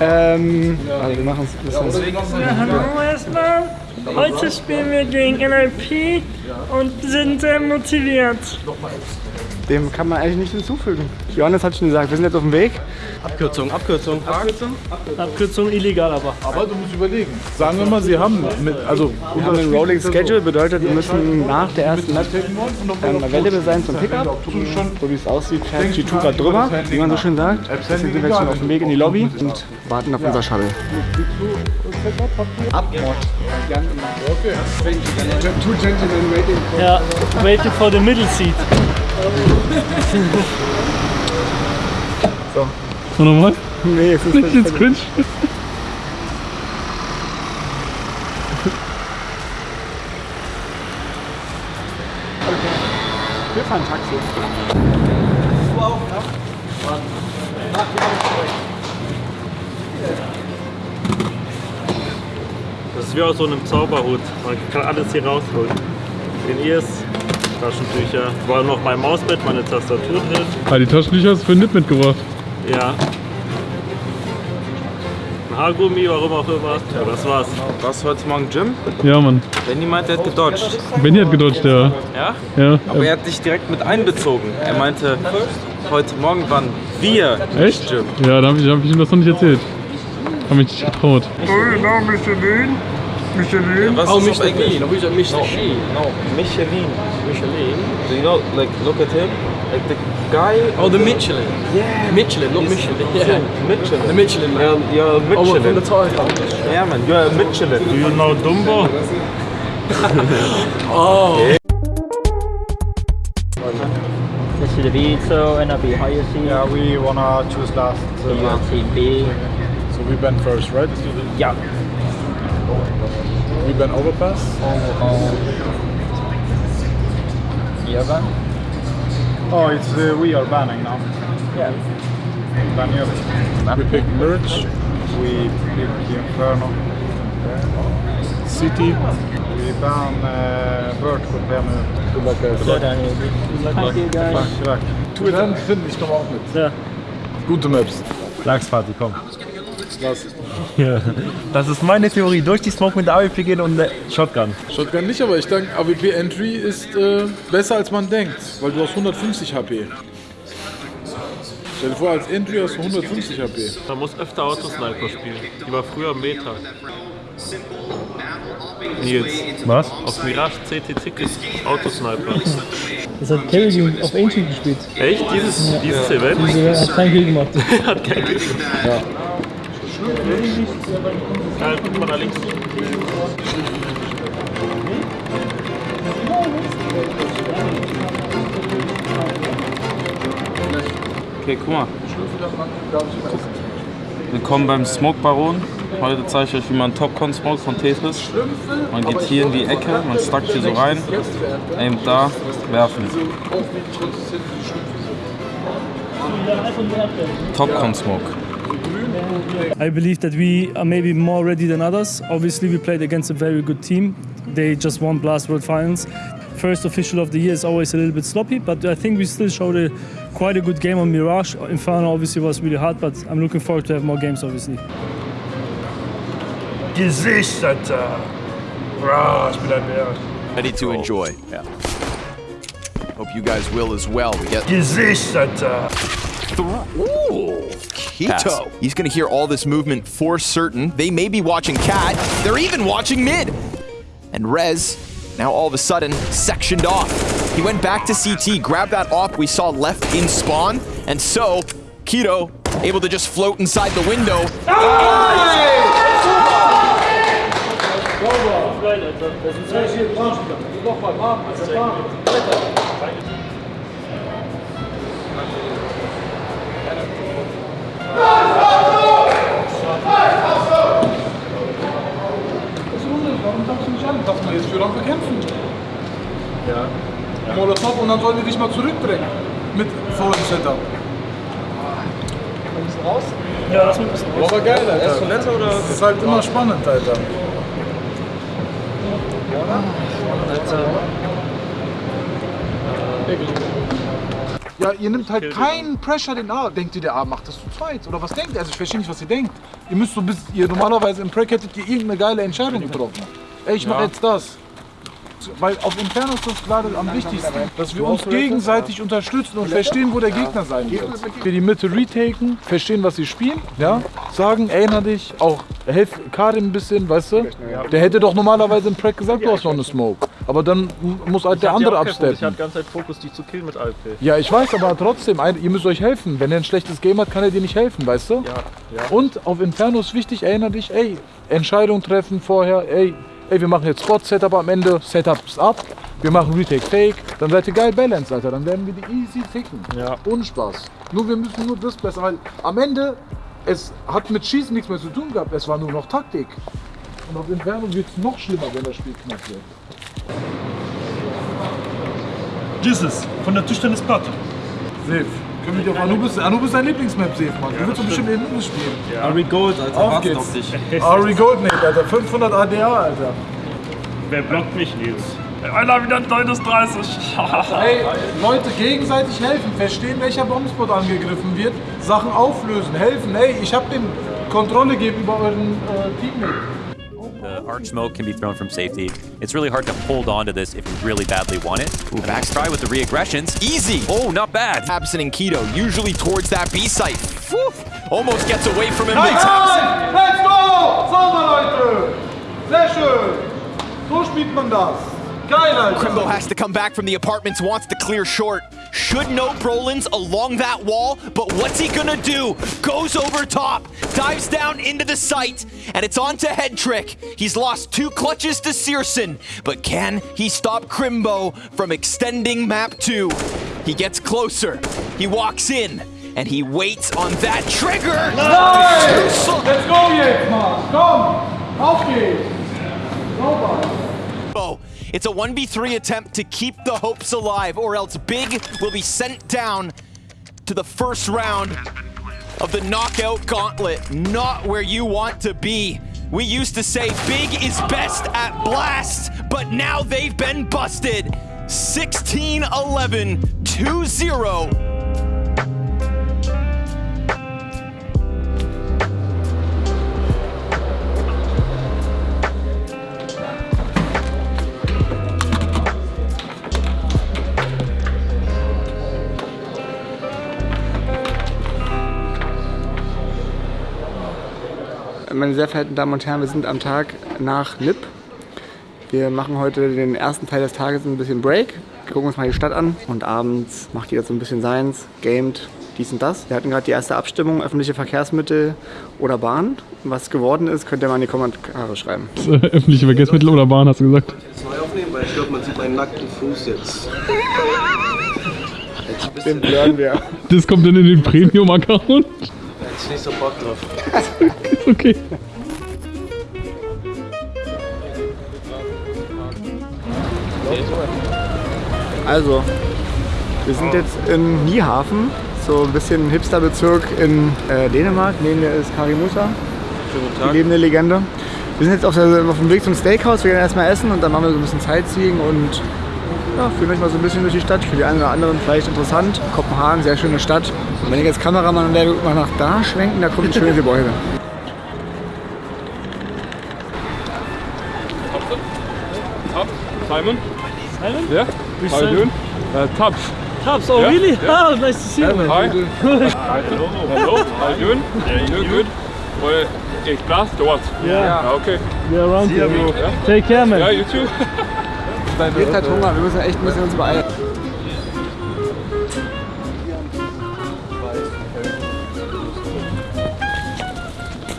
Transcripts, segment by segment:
Ähm, also wir machen es ein bisschen. Ja, hallo erstmal. Heute spielen wir gegen NLP und sind sehr motiviert. Dem kann man eigentlich nicht hinzufügen. Johannes hat schon gesagt, wir sind jetzt auf dem Weg. Abkürzung, Abkürzung. Abkürzung illegal aber. Aber du musst überlegen. Sagen wir mal, sie haben mit, also Wir haben einen Rolling Schedule, bedeutet, wir müssen nach der ersten Map ähm, available sein zum Pickup. So wie es aussieht, fährt G2 gerade drüber, wie man so schön sagt. Deswegen sind wir jetzt schon auf dem Weg in die Lobby und warten auf unser Shuttle. Ja, waiting for the middle seat. So nochmal? Nee, es ist Nicht ins Cringe. Wir fahren Taxi. Das ist wie aus so einem Zauberhut. Man kann alles hier rausholen. Den Ears, Taschentücher. War noch mein Mausbett, meine Tastatur drin. Ah, die Taschentücher hast du für Nip mitgebracht. Ja. Ein Haargummi, warum auch immer. Ja, das war's. Warst du heute Morgen Gym? Ja, Mann. Wenn jemand, der hat gedodged. Benny hat gedodged, ja. Ja? Ja. Aber er hat dich direkt mit einbezogen. Er meinte, heute Morgen waren wir Echt? Gym. Ja, da habe ich, hab ich ihm das noch nicht erzählt. Hab mich nicht getraut. Genau, Oh, Michelin. Michelin. Was ist auf Englisch? No, Michelin. Michelin. Michelin. Do you know, like, look at him? Like the guy... Oh, the Michelin. Yeah. Michelin, not Michelin. Yeah. Michelin. The Michelin man. You're, you're Oh, what, from the tire. Yeah, man. You're a Michelin. Do you know Dumbo? Oh. This is the Vito and I'll be higher seat. yeah, we wanna choose last. Uh, you are team B. So we been first, right? Yeah. Über den Overpass? Oh, yeah, van. Oh, it's uh, we are banning now. Yeah. Ban Yevon. We pick Merge. We picked Inferno. City. We ban uh, bird for Penny. Good luck guys. Good luck. Thank you guys. Good luck. Twitter finden dich doch auch mit. Ja. Gute Maps. Langsparty, komm. Was? Das ist meine Theorie. Durch die Smoke mit der AWP gehen und eine Shotgun. Shotgun nicht, aber ich denke, AWP Entry ist äh, besser als man denkt, weil du hast 150 HP. Stell dir vor, als Entry hast du 150 HP. Man muss öfter Autosniper spielen. Die war früher Meta. Nils, Was? auf Mirage CT Ticket Autosniper. Das hat Kevin auf Ancient gespielt. Echt? Dieses, dieses Event? Der hat keinen Kill gemacht. Hat kein Glück. Ja. Guck mal da links. Okay, guck mal. Willkommen beim Smoke Baron. Heute zeige ich euch, wie man Topcon smoked von Tetris. Man geht hier in die Ecke, man stackt hier so rein, aimt da, werfen. Topcon Smoke. I believe that we are maybe more ready than others. Obviously, we played against a very good team. They just won Blast World Finals. First official of the year is always a little bit sloppy, but I think we still showed a, quite a good game on Mirage. Inferno obviously was really hard, but I'm looking forward to have more games, obviously. Gesicht, Alter. Bra, ich bin ein Bär. Ready to enjoy. Yeah. Hope you guys will as well. We get Gesicht, Alter. Ooh, Keto. He's gonna hear all this movement for certain. They may be watching Cat. They're even watching mid. And Rez, now all of a sudden, sectioned off. He went back to CT, grabbed that off we saw left in spawn, and so Keto able to just float inside the window. Warum darfst du nicht an? Darf man jetzt für Rampe kämpfen? Ja. Molotov und dann sollen die dich mal zurückdrängen. Mit vollen Setup. Ja, lass mich ein bisschen Aber geil, Alter. Ist netter oder? Das ist halt immer spannend, Alter. Ja, ihr nimmt halt keinen Pressure den A. Denkt ihr, der A macht das zu zweit? Oder was denkt ihr? Also ich verstehe nicht, was ihr denkt. Ihr müsst so bis, ihr normalerweise im Break hättet ihr irgendeine geile Entscheidung getroffen. Ey, ich mach jetzt das. Weil auf Inferno ist das gerade am wichtigsten, dass wir uns gegenseitig unterstützen und verstehen, wo der Gegner sein wird. Wir die Mitte retaken, verstehen, was sie spielen, ja, sagen, erinner dich, auch helf Karim ein bisschen, weißt du? Der hätte doch normalerweise im Track gesagt, du hast noch eine Smoke. Aber dann muss halt der andere Ich hatte absteppen. die ganze Zeit Fokus, die zu killen mit Alp. Ja, ich weiß, aber trotzdem, ihr müsst euch helfen. Wenn er ein schlechtes Game hat, kann er dir nicht helfen, weißt du? Ja, ja. Und auf Inferno ist wichtig, erinnere dich, ey, Entscheidung treffen vorher, ey, ey, wir machen jetzt Spot-Setup am Ende, Setups ab, wir machen Retake Fake, dann seid ihr geil balanced, Alter, dann werden wir die easy ficken. Ja. Ohne Spaß. Nur wir müssen nur das besser, weil am Ende, es hat mit Schießen nichts mehr zu tun gehabt, es war nur noch Taktik. Und auf Inferno wird es noch schlimmer, wenn das Spiel knapp wird. Jesus, von der Tischtennisplatte. Safe. Können wir die auf Anubis, Anubis ist dein Lieblingsmap, Safe, Mann. du willst doch bestimmt Anubis spielen. Ari Gold, Alter, Auf geht's. auf dich. Ari Goldnate, Alter. 500 ADA, Alter. Wer blockt mich, Nils? Einer wieder 39. Ey, Leute, gegenseitig helfen. Verstehen, welcher Bombspot angegriffen wird. Sachen auflösen, helfen. Ey, ich hab den Kontrolle gegenüber euren äh, Teammates. The arch smoke can be thrown from safety. It's really hard to hold on to this if you really badly want it. Ooh, Max try with the re-aggressions. Easy. Oh, not bad. Absent and Keto, usually towards that B site. Whew. Almost gets away from him. Nein, but Tabson- let's go! Sauber, Leute! Sehr schön! So spielt man das. Geil, Alter. Crimbo has to come back from the apartments, wants to clear short. Should know Brolins along that wall, but what's he gonna do? Goes over top, dives down into the site, and it's on to Head Trick. He's lost two clutches to Searson, but can he stop Crimbo from extending map two? He gets closer, he walks in, and he waits on that trigger. Slow. Let's go jetzt, Mann! Komm! Auf geht's! Sauber! It's a 1v3 attempt to keep the hopes alive, or else Big will be sent down to the first round of the knockout gauntlet. Not where you want to be. We used to say Big is best at blast, but now they've been busted. 16 11 Meine sehr verehrten Damen und Herren, wir sind am Tag nach Lip. Wir machen heute den ersten Teil des Tages ein bisschen Break, gucken uns mal die Stadt an und abends macht jeder so ein bisschen seins, gamet, dies und das. Wir hatten gerade die erste Abstimmung, öffentliche Verkehrsmittel oder Bahn. Was geworden ist, könnt ihr mal in die Kommentare schreiben. Öffentliche Verkehrsmittel oder Bahn, hast du gesagt? Neu aufnehmen, weil ich glaube, man sieht meinen nackten Fuß jetzt. Den blurren wir. Das kommt dann in den Premium-Account. Ich nicht so Bock drauf. Ist okay. Also, wir sind jetzt in Niehafen, so ein bisschen Hipsterbezirk in äh, Dänemark. Neben mir ist Kari Musa, die lebende Legende. Wir sind jetzt auf, der, auf dem Weg zum Steakhouse. Wir gehen erstmal essen und dann machen wir so ein bisschen Sightseeing und ja, führen euch mal so ein bisschen durch die Stadt. Für die einen oder anderen vielleicht interessant. Kopenhagen, sehr schöne Stadt. Und wenn ich als Kameramann und der mal nach da schwenken, da kommt ein schönes Gebäude. Tab, Simon. Simon? Yeah. Which How you Simon? doing? Uh, Tabs. Tabs, oh Yeah, really? yeah. Oh, nice to see you, man. Hi. Hello. How you doing? Yeah, you good? Well, in class or what? Yeah. Okay. We're around See here. you. Yeah. Take care, man. Yeah, you too. Jetzt hat Hunger, wir müssen echt ein bisschen uns beeilen.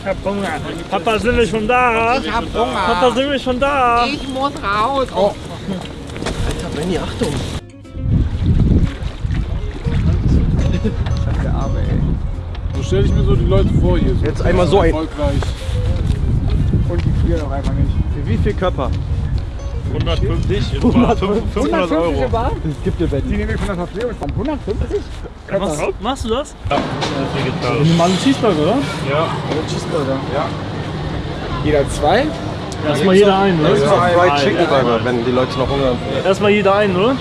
Ich hab Hunger. Papa, sind wir schon da? Ich hab Hunger. Papa, sind wir schon da? Ich muss raus. Oh. Alter, Benny, Achtung! Der Arme, ey. So stelle ich mir so die Leute vor hier. So Jetzt einmal so ein- Erfolgreich. Und die frieren auch einfach nicht. Wie viel Körper? 150, 150 500 Euro. Bar? Das gibt dir Die Benny. nehme ich von der Verpflegungsbank. 150? Machst, machst du das? Ja, das ist. Normalen Cheeseburger, oder? Ja. Cheeseburger. Ja. Jeder zwei. Erstmal jeder einen, oder? Fried Chicken Burger, wenn die Leute noch Hunger haben. Erstmal jeder einen, oder?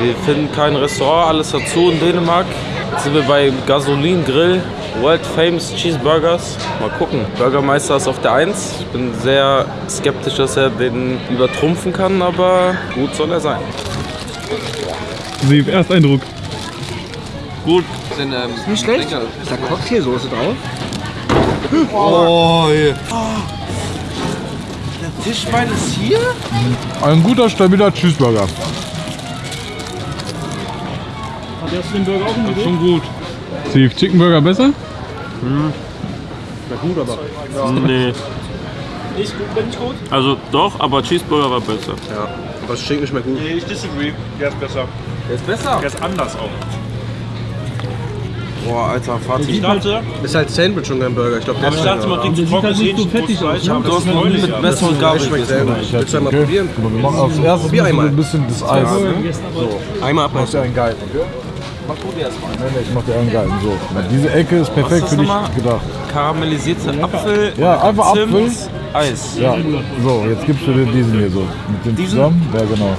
Wir finden kein Restaurant, alles dazu in Dänemark. Jetzt sind wir bei Gasolin Grill, World Famous Cheeseburgers. Mal gucken. Bürgermeister ist auf der 1. Ich bin sehr skeptisch, dass er den übertrumpfen kann, aber gut soll er sein. Sieb, Ersteindruck. Gut. Sind, ähm, Nicht schlecht. Ist da Cocktailsoße drauf? Oh, hier. Der Tischbein ist hier? Ein guter, stabiler Cheeseburger. Hat der den Burger auch im Schon gut. Sieb, Chicken Burger besser? Nee. Nicht gut, bin ich gut? Also doch, aber Cheeseburger war besser. Ja, aber es schmeckt nicht mehr gut. Nee, ich disagree. Der ist besser. Der ist besser. Der ist anders auch. Boah, alter Fatih. Ich dachte, Ist halt Sandwich und kein Burger. Ich glaube, der aber ich ist dachte, man kriegt so trockenes Hähnchen fettig aus, ne? aber Du das hast ist noch nie nicht mit Messer und Gabel schmeckt sehr gut. Willst du einmal probieren? Wir machen als erstes Probier einmal. ein bisschen das Eis. Einmal Mach dir abbeißen. einen geilen, okay? Mach du dir erstmal. Nee, nee, ich mach dir einen geilen. So. Na, diese Ecke ist perfekt das für dich nochmal? gedacht. Karamellisierte Apfel, Ja, einfach Zimt, Apfel. Eis. Ja, so, jetzt gibst du dir diesen hier so. Mit dem zusammen? Ja, genau.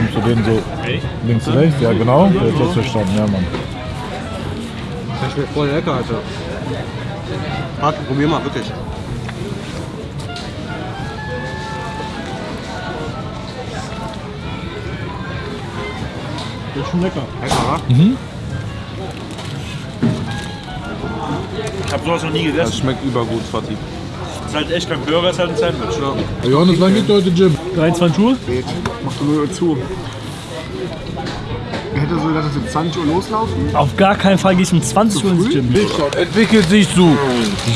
Gibst du den so links, rechts? Ja, genau. Jetzt hast du verstanden, ja, Mann. Das schmeckt voll lecker, Alter. Martin, probier mal, wirklich. Der ist schon lecker. Ich habe sowas noch nie Das gegessen. schmeckt übergut, Fatih. Das ist halt echt kein Burger, ist halt ein Sandwich. Herr Johannes, wann geht heute Gym? 23 Uhr? Mach du nur zu. Hätte so gedacht, dass wir 20 Uhr loslaufen? Auf gar keinen Fall gehe ich um 20 Uhr ins Gym. Entwickelt sich zu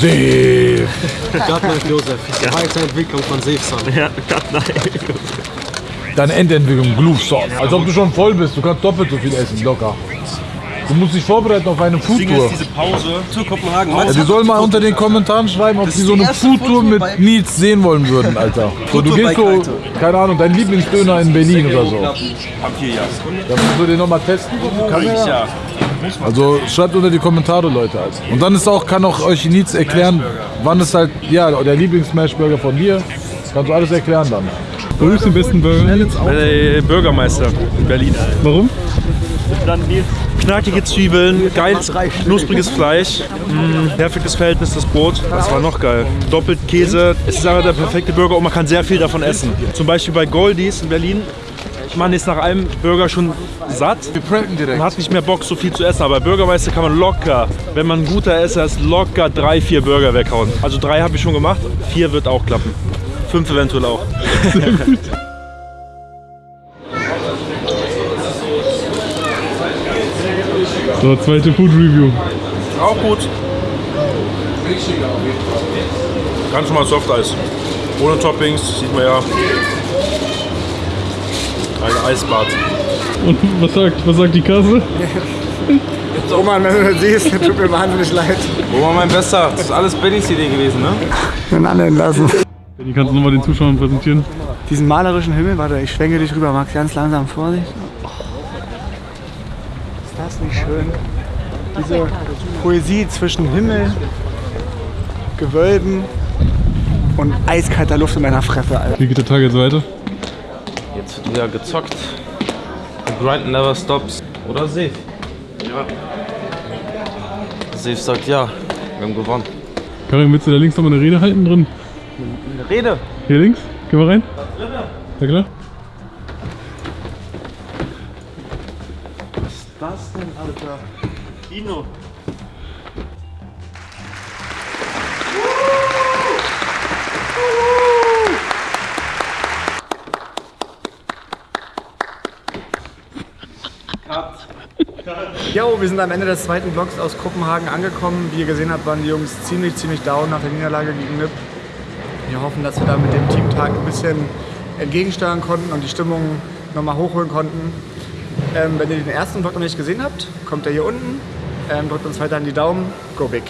See. Gottlieb Josef. Weiterentwicklung von Seefsan. Ja, nein. Deine Endentwicklung, Glufsauce. Als ob du schon voll bist. Du kannst doppelt so viel essen, locker. Du musst dich vorbereiten auf eine Foodtour. diese Pause. Zu Kopenhagen. Ja, die sollen mal unter den Kommentaren schreiben, ob sie so eine Foodtour mit Nils sehen wollen würden, Alter. So, du gehst so, keine Ahnung, dein Lieblingsdöner in Berlin oder so. Hab hier ja. Dann musst du den nochmal testen. Kann Ich ja. Also schreibt unter die Kommentare, Leute. Also. Und dann ist auch, kann auch euch Nils erklären, wann ist halt, ja, der Lieblings-Smashburger von dir. Kannst du alles erklären dann. Wo ist den besten Burger? Äh, Bürgermeister in Berlin. Warum? Dann die Knackige Zwiebeln, geiles, knuspriges Fleisch, mh, perfektes Verhältnis das Brot. Das war noch geil. Doppelt Käse. Es ist aber der perfekte Burger und man kann sehr viel davon essen. Zum Beispiel bei Goldies in Berlin. Man ist nach einem Burger schon satt. Wir pranken direkt. Man hat nicht mehr Bock, so viel zu essen. Aber bei Bürgermeister kann man locker, wenn man ein guter Esser ist, locker drei, vier Burger weghauen. Also drei habe ich schon gemacht, vier wird auch klappen. Fünf eventuell auch. So, zweite Food Review. Auch gut. Ganz normal Softeis. Ohne Toppings, sieht man ja. Ein Eisbad. Und was sagt, was sagt die Kasse? Roman, wenn du das siehst, tut mir wahnsinnig leid. War mein Bester? Das ist alles Bennys Idee gewesen, ne? Den alle entlassen. Die kannst du nochmal den Zuschauern präsentieren. Diesen malerischen Himmel, warte, ich schwenke dich rüber, Max, ganz langsam, Vorsicht. Oh. Ist das nicht schön? Diese Poesie zwischen Himmel, Gewölben und eiskalter Luft in meiner Fresse, Alter. Wie geht der Tag jetzt weiter? Jetzt wird wieder gezockt. The grind never stops. Oder Safe? Ja. Safe sagt ja. Wir haben gewonnen. Karin, willst du da links nochmal eine Rede halten drin? Rede. Hier links? Geh mal rein. Ja klar. Was ist das denn, Alter? Dino. Jo, wir sind am Ende des zweiten Vlogs aus Kopenhagen angekommen. Wie ihr gesehen habt, waren die Jungs ziemlich, ziemlich down nach der Niederlage gegen NIP. Wir hoffen, dass wir da mit dem Teamtag ein bisschen entgegensteuern konnten und die Stimmung nochmal hochholen konnten. Ähm, wenn ihr den ersten Vlog noch nicht gesehen habt, kommt er hier unten. Ähm, drückt uns weiter an die Daumen. Go big!